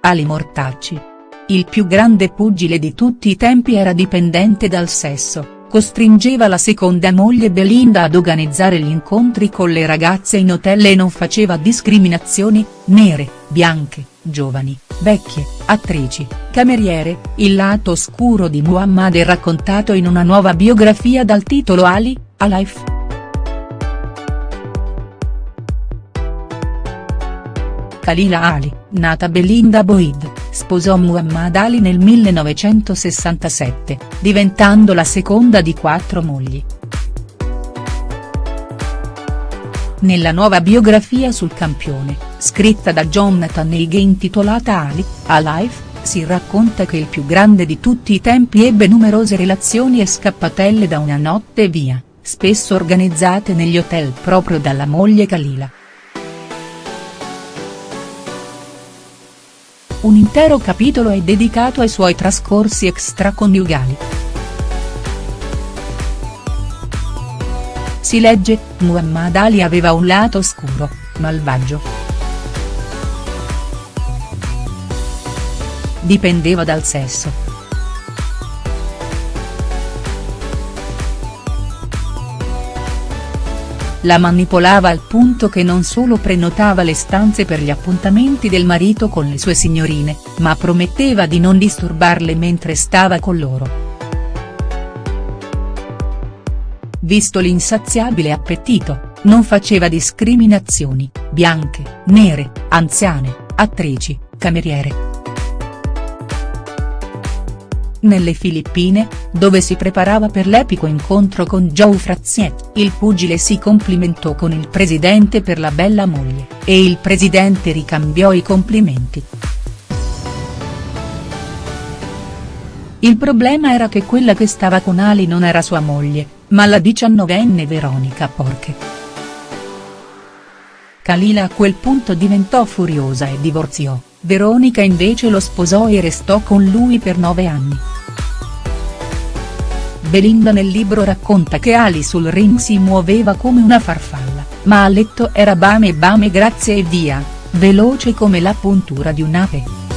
Ali Mortacci. Il più grande pugile di tutti i tempi era dipendente dal sesso, costringeva la seconda moglie Belinda ad organizzare gli incontri con le ragazze in hotel e non faceva discriminazioni, nere, bianche, giovani, vecchie, attrici, cameriere, il lato oscuro di Muhammad è raccontato in una nuova biografia dal titolo Ali, A Life. Khalila Ali, nata Belinda Boyd, sposò Muhammad Ali nel 1967, diventando la seconda di quattro mogli. Nella nuova biografia sul campione, scritta da Jonathan Haig intitolata Ali, A Life, si racconta che il più grande di tutti i tempi ebbe numerose relazioni e scappatelle da una notte via, spesso organizzate negli hotel proprio dalla moglie Khalila. Un intero capitolo è dedicato ai suoi trascorsi extraconiugali. Si legge, Muhammad Ali aveva un lato oscuro, malvagio. Dipendeva dal sesso la manipolava al punto che non solo prenotava le stanze per gli appuntamenti del marito con le sue signorine, ma prometteva di non disturbarle mentre stava con loro. Visto l'insaziabile appetito, non faceva discriminazioni, bianche, nere, anziane, attrici, cameriere. Nelle Filippine, dove si preparava per l'epico incontro con Joe Frazier, il pugile si complimentò con il presidente per la bella moglie, e il presidente ricambiò i complimenti. Il problema era che quella che stava con Ali non era sua moglie, ma la diciannovenne Veronica Porche. Kalila a quel punto diventò furiosa e divorziò, Veronica invece lo sposò e restò con lui per nove anni. Belinda nel libro racconta che Ali sul ring si muoveva come una farfalla, ma a letto era bame bame grazie e via, veloce come la puntura di un'ape.